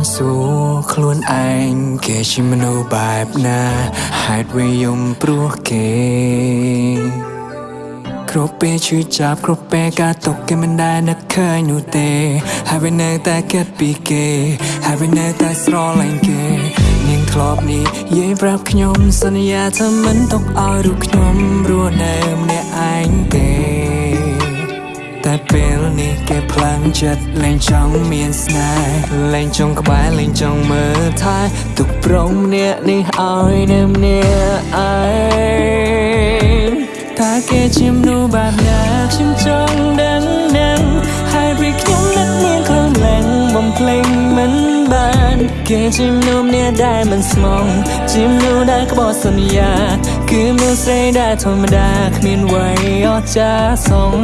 ញសួរខ្លួនឯងគេជាមនុស្សបែបណាហេតុវាយំព្រោះគេគ្រប់ពេលជួយចាប់គ្រប់ពេលការຕົកគេមិនដែលនឹកឃើញនោះទេហើយវានៅតែគិតពីគេហើយវានៅតែស្រឡាញ់គេនាងធ្លាប់នេះយាយប្រាប់ខ្ញុំសន្យាថាមិនຕົកឲ្យរូបខ្ញុំរស់នៅម្នាក់ឯងទេ តែពេលនេះគេផ្លាំងចិត្តលែងចង់មានស្នេហ៍លែងចង់ក្បែរលែងចង់មើលថែទុកព្រមអ្នកនេះឲ្យនៅម្នាក់ឯងថាគេជាមនុស្សបែបណាខ្ញុំចង់ដឹងនឹងហើយ vì ខ្ញុំនឹកមានខ្លាំងឡើងបំភ្លេងមិន បានគេជាមនុស្សម្នាក់ដែលមិនស្មងជាមនុស្សដែលក្បត់សន្យាគឺមនុស្សស្រីដែលធម្មតាគ្មានអ្វីអស្ចារ្យសង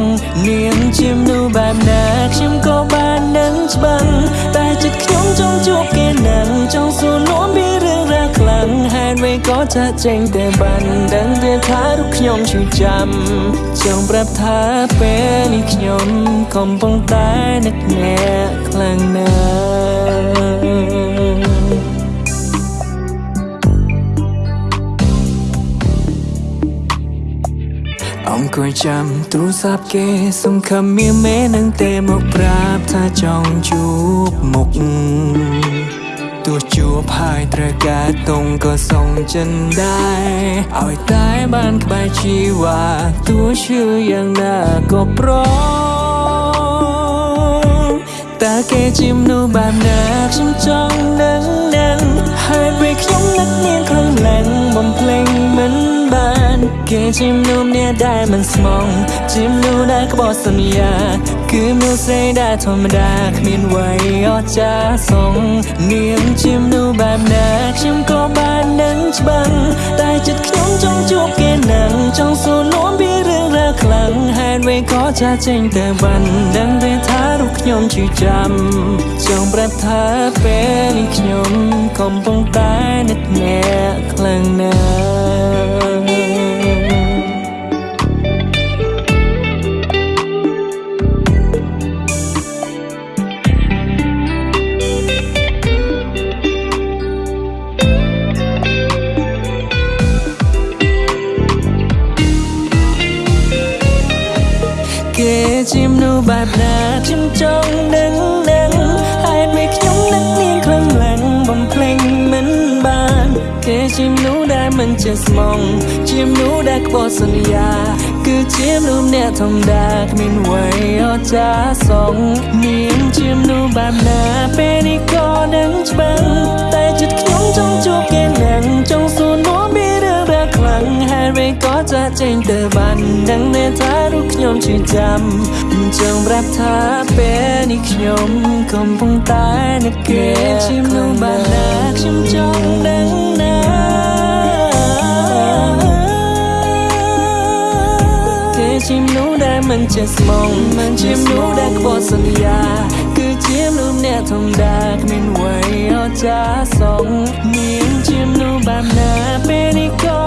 នាងជាមនុស្សបែបណាខ្ញុំក៏បាននឹងច្បាស់តែចិត្តខ្ញុំចង់ជួបគេនឹងចង់សួរនាំពីរឿងរ៉ាវខ្លាំងហេតុអ្វីក៏ចាក់ចេញតែបានដឹងទេថារូបខ្ញុំឈឺចាំចង់ប្រាប់ថាពេលនេះខ្ញុំកំពុងតែនឹកអ្នកខ្លាំង អង្គុយចាំទូរស័ព្ទគេសង្ឃឹមមានមេនឹងទេមកប្រាប់ថាចង់ជួបមុខទោះជួបហើយត្រូវការតងក៏សុំចិនដែរឲ្យតែបានក្បែរជីវ៉ាទោះឈឺយ៉ាងណាក៏ប្រងតើគេជាមនុស្សបែបណាខ្ញុំចង់ដឹងដឹងហើយពេលខ្ញុំនឹកនាងខ្លាំងឡើងបំភ្លេងមិនបាន គេជាមនុស្សម្នាក់ដែលមិនស្មងជាមនុស្សដែលក្បត់សន្យា គឺមនុស្សស្រីដែលធម្មតាគ្មានអ្វីអស្ចារ្យសងនាងជាមនុស្សបែបណាខ្ញុំក៏បាននឹងច្បាស់តែចិត្តខ្ញុំចង់ជួបគេនឹងចង់សួរនាំពីរឿងរ៉ាវខ្លាំងហេតុអ្វីក៏ចាចេញតែបានដឹងទេថារូបខ្ញុំជឿចាំចង់ប្រាប់ថាពេលនេះខ្ញុំកំពុងតែនឹកអ្នកខ្លាំងណាស់ ជាមនុស្សបែបណាខ្ញុំចង់ដឹងដឹងហេតុ vì ខ្ញុំនឹកនាងខ្លាំងឡើងបំភ្លេងមិនបាន គេជាមនុស្សដែលមិនចេះស្មងជាមនុស្សដែលក្បត់សន្យា គឺជាមនុស្សម្នាក់ធម្មតាគ្មានអ្វីអស្ចារ្យសងនាងជាមនុស្សបែបណាពេលនេះក៏នឹងច្បាស់តែចិត្តខ្ញុំចង់ជួបគេនឹងចង់សួរ ក៏ចាក់ចេញទៅបានដឹងទេថារូបខ្ញុំឈឺចាំចង់ប្រាប់ថាពេលនេះខ្ញុំកំពុងតែនឹកគេជាមនុស្សបែបណាខ្ញុំចង់ដឹងណាគេជាមនុស្សដែលមិនចេះស្មងមិនជាមនុស្សដែលក្បត់សន្យាគឺជាមនុស្សម្នាក់ធម្មតាគ្មានអ្វីអស្ចារ្យសងនាងជាមនុស្សបែបណាពេលនេះក៏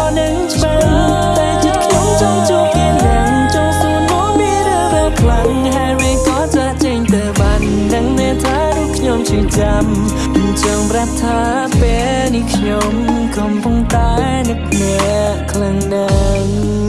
ជឿចាំចង់ប្រាប់ថាពេលនេះខ្ញុំកំពុងតែនឹកអ្នកខ្លាំងណាស់